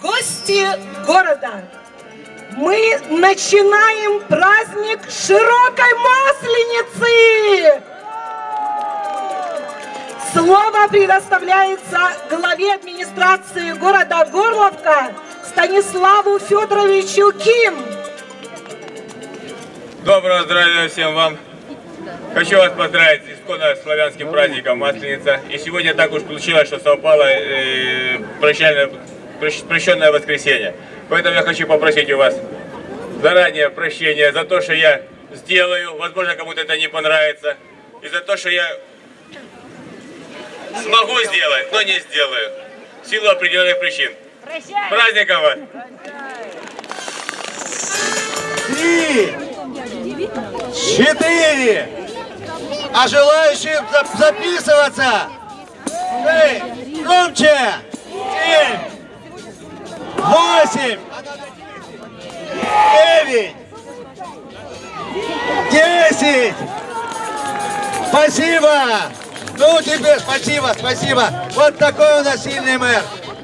Гости города, мы начинаем праздник широкой масленицы! Слово предоставляется главе администрации города Горловка Станиславу Федоровичу Ким. Доброго здравия всем вам! Хочу вас поздравить с исконно славянским праздником Масленица. И сегодня так уж получилось, что совпало э, прощальное, прощ- прощенное воскресенье. Поэтому я хочу попросить у вас заранее прощения за то, что я сделаю. Возможно, кому-то это не понравится. И за то, что я смогу сделать, но не сделаю. В силу определенных причин. С Праздником вас! Три, четыре. А желающим зап- записываться? Шесть. Громче. Семь. Восемь. Девять. Десять. Спасибо. Ну, тебе спасибо, спасибо. Вот такой у нас сильный мэр.